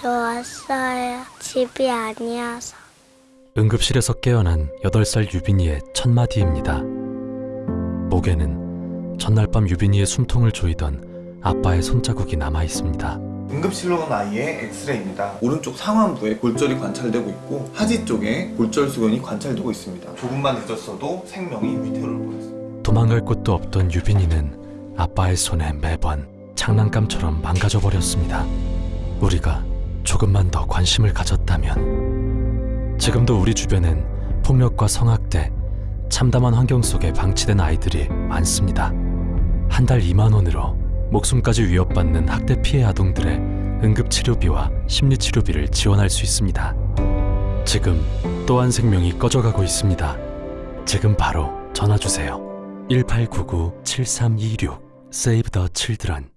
좋았어요. 집이 아니어서. 응급실에서 깨어난 8살 유빈이의 첫 마디입니다. 목에는 전날 밤 유빈이의 숨통을 조이던 아빠의 손자국이 남아 있습니다. 응급실로 간 아이의 엑스레이입니다. 오른쪽 상완부에 골절이 관찰되고 있고 하지 쪽에 골절 수건이 관찰되고 있습니다. 조금만 늦었어도 생명이 위태로울 뻔했습니다. 도망갈 곳도 없던 유빈이는 아빠의 손에 매번 장난감처럼 망가져 버렸습니다. 우리가 조금만 더 관심을 가졌다면 지금도 우리 주변엔 폭력과 성학대, 참담한 환경 속에 방치된 아이들이 많습니다. 한 달 2만 원으로 목숨까지 위협받는 학대 피해 아동들의 응급치료비와 심리치료비를 지원할 수 있습니다. 지금 또한 생명이 꺼져가고 있습니다. 지금 바로 전화 주세요. 1899-7326 Save the Children